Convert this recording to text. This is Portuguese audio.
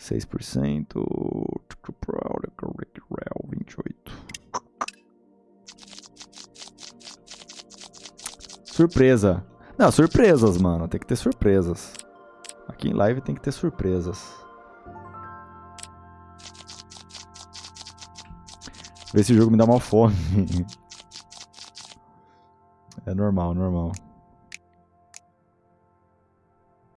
6%. 28. Surpresa. Não, surpresas, mano. Tem que ter surpresas. Aqui em live tem que ter surpresas. Ver se o jogo me dá uma fome. é normal, normal.